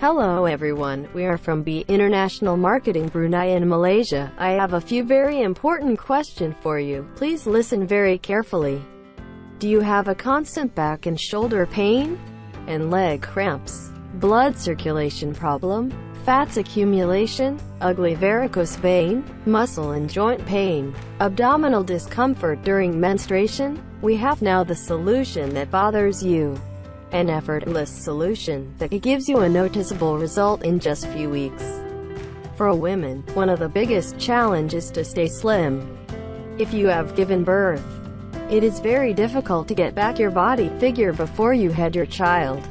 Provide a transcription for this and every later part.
Hello everyone, we are from B International Marketing Brunei in Malaysia. I have a few very important questions for you. Please listen very carefully. Do you have a constant back and shoulder pain? And leg cramps? Blood circulation problem? Fats accumulation? Ugly varicose vein? Muscle and joint pain? Abdominal discomfort during menstruation? We have now the solution that bothers you. An effortless solution that gives you a noticeable result in just few weeks. For a woman, one of the biggest challenges is to stay slim. If you have given birth, it is very difficult to get back your body figure before you had your child.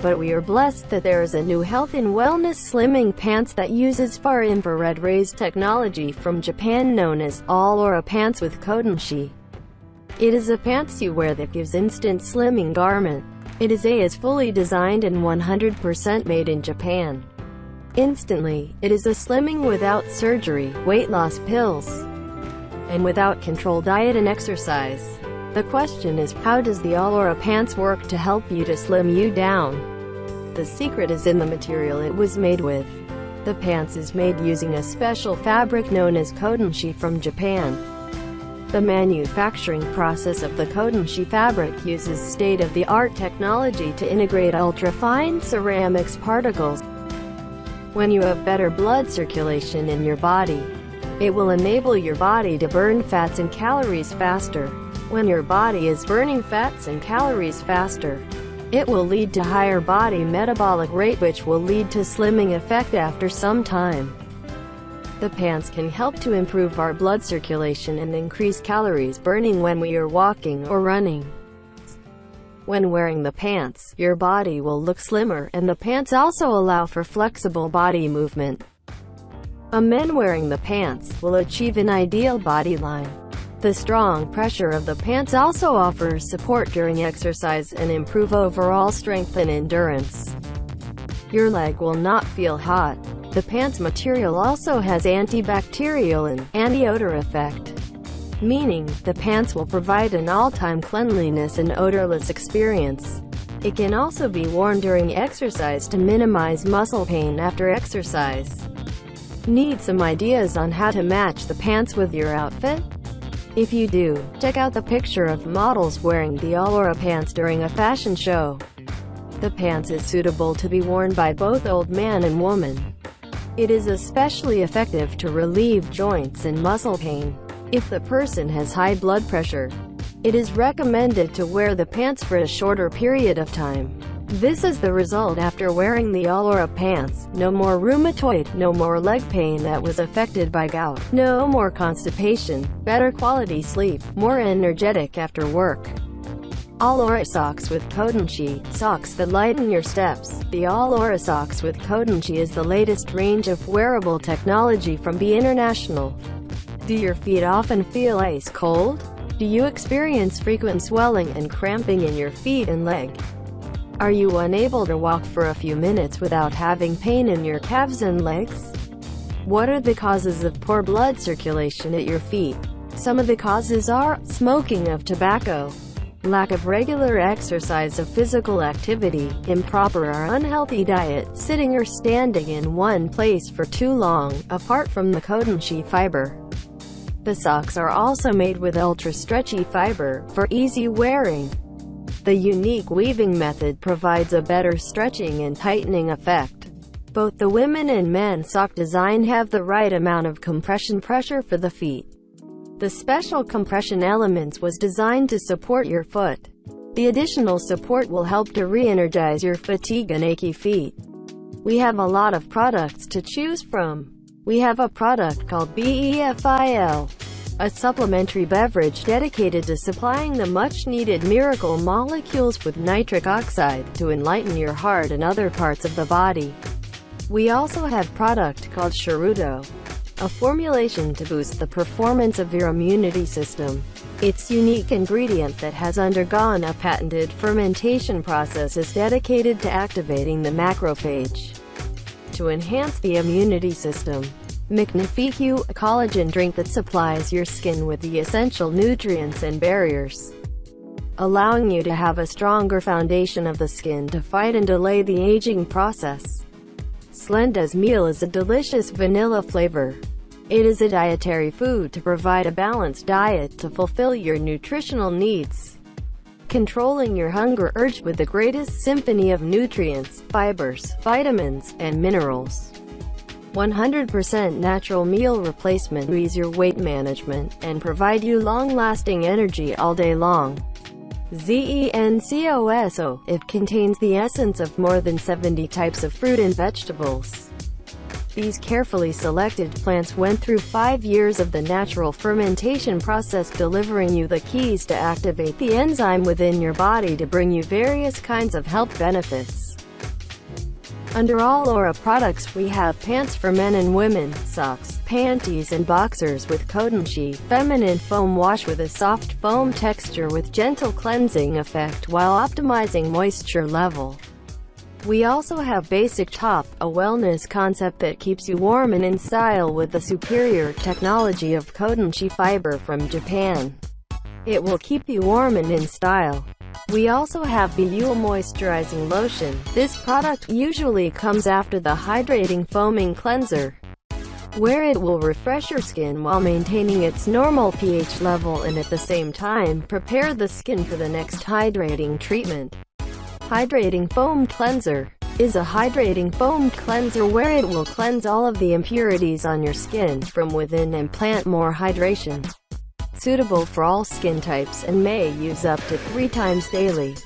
But we are blessed that there is a new health and wellness slimming pants that uses far infrared rays technology from Japan known as Allura Pants with Kodenshi. It is a pants you wear that gives instant slimming garment. It is A is fully designed and 100% made in Japan. Instantly, it is a slimming without surgery, weight loss pills, and without controlled diet and exercise. The question is, how does the Allura pants work to help you to slim you down? The secret is in the material it was made with. The pants is made using a special fabric known as Kodenshi from Japan. The manufacturing process of the Kodenshi fabric uses state-of-the-art technology to integrate ultra-fine ceramics particles. When you have better blood circulation in your body, it will enable your body to burn fats and calories faster. When your body is burning fats and calories faster, it will lead to higher body metabolic rate which will lead to slimming effect after some time. The pants can help to improve our blood circulation and increase calories burning when we are walking or running. When wearing the pants, your body will look slimmer, and the pants also allow for flexible body movement. A man wearing the pants will achieve an ideal body line. The strong pressure of the pants also offers support during exercise and improve overall strength and endurance. Your leg will not feel hot, the pants material also has antibacterial and anti-odor effect, meaning the pants will provide an all-time cleanliness and odorless experience. It can also be worn during exercise to minimize muscle pain after exercise. Need some ideas on how to match the pants with your outfit? If you do, check out the picture of models wearing the Allura pants during a fashion show. The pants is suitable to be worn by both old man and woman. It is especially effective to relieve joints and muscle pain. If the person has high blood pressure, it is recommended to wear the pants for a shorter period of time. This is the result after wearing the Allura pants. No more rheumatoid, no more leg pain that was affected by gout, no more constipation, better quality sleep, more energetic after work. Allura Socks with Kodenshi, socks that lighten your steps. The Allura Socks with Kodenshi is the latest range of wearable technology from B International. Do your feet often feel ice cold? Do you experience frequent swelling and cramping in your feet and leg? Are you unable to walk for a few minutes without having pain in your calves and legs? What are the causes of poor blood circulation at your feet? Some of the causes are, smoking of tobacco, lack of regular exercise of physical activity, improper or unhealthy diet, sitting or standing in one place for too long, apart from the Kodenshi fiber. The socks are also made with ultra-stretchy fiber, for easy wearing. The unique weaving method provides a better stretching and tightening effect. Both the women and men sock design have the right amount of compression pressure for the feet. The special compression elements was designed to support your foot. The additional support will help to re-energize your fatigue and achy feet. We have a lot of products to choose from. We have a product called BEFIL, a supplementary beverage dedicated to supplying the much-needed miracle molecules with nitric oxide to enlighten your heart and other parts of the body. We also have product called Sharudo, a formulation to boost the performance of your immunity system. Its unique ingredient that has undergone a patented fermentation process is dedicated to activating the macrophage to enhance the immunity system. Magnifique, a collagen drink that supplies your skin with the essential nutrients and barriers, allowing you to have a stronger foundation of the skin to fight and delay the aging process. Slenda's meal is a delicious vanilla flavor. It is a dietary food to provide a balanced diet to fulfill your nutritional needs. Controlling your hunger urge with the greatest symphony of nutrients, fibers, vitamins, and minerals. 100% natural meal replacement ease your weight management and provide you long-lasting energy all day long. ZENCOSO, it contains the essence of more than 70 types of fruit and vegetables. These carefully selected plants went through five years of the natural fermentation process delivering you the keys to activate the enzyme within your body to bring you various kinds of health benefits. Under Allura products we have pants for men and women, socks, panties and boxers with Kodenshi, feminine foam wash with a soft foam texture with gentle cleansing effect while optimizing moisture level. We also have Basic Top, a wellness concept that keeps you warm and in style with the superior technology of Kodenshi fiber from Japan. It will keep you warm and in style. We also have Beuel Moisturizing Lotion. This product usually comes after the hydrating foaming cleanser, where it will refresh your skin while maintaining its normal pH level and at the same time, prepare the skin for the next hydrating treatment. Hydrating Foam Cleanser is a hydrating foam cleanser where it will cleanse all of the impurities on your skin from within and plant more hydration suitable for all skin types and may use up to three times daily.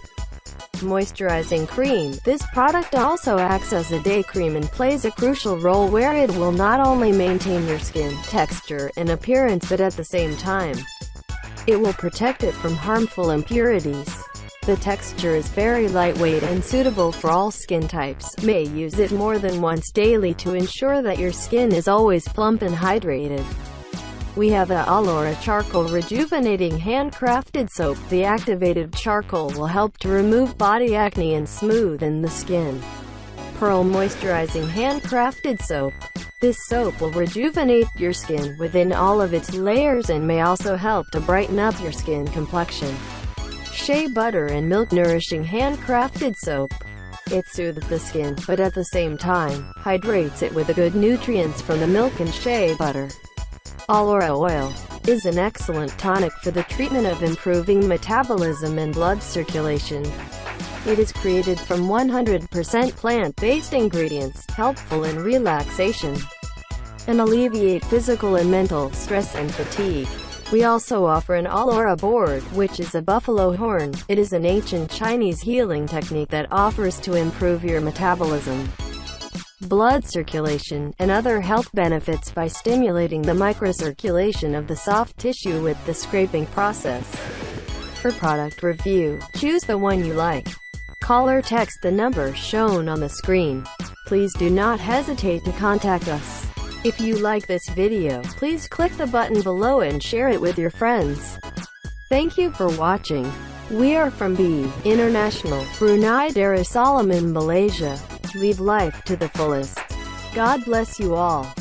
Moisturizing cream. This product also acts as a day cream and plays a crucial role where it will not only maintain your skin texture and appearance but at the same time, it will protect it from harmful impurities. The texture is very lightweight and suitable for all skin types. May use it more than once daily to ensure that your skin is always plump and hydrated. We have a Allura Charcoal Rejuvenating Handcrafted Soap. The activated charcoal will help to remove body acne and smoothen the skin. Pearl Moisturizing Handcrafted Soap. This soap will rejuvenate your skin within all of its layers and may also help to brighten up your skin complexion. Shea Butter and Milk Nourishing Handcrafted Soap. It soothes the skin, but at the same time, hydrates it with the good nutrients from the milk and shea butter. Allura oil is an excellent tonic for the treatment of improving metabolism and blood circulation. It is created from 100% plant-based ingredients, helpful in relaxation, and alleviate physical and mental stress and fatigue. We also offer an Allura board, which is a buffalo horn. It is an ancient Chinese healing technique that offers to improve your metabolism blood circulation, and other health benefits by stimulating the microcirculation of the soft tissue with the scraping process. For product review, choose the one you like. Call or text the number shown on the screen. Please do not hesitate to contact us. If you like this video, please click the button below and share it with your friends. Thank you for watching. We are from B International, Brunei Darussalam in Malaysia. Live life to the fullest. God bless you all.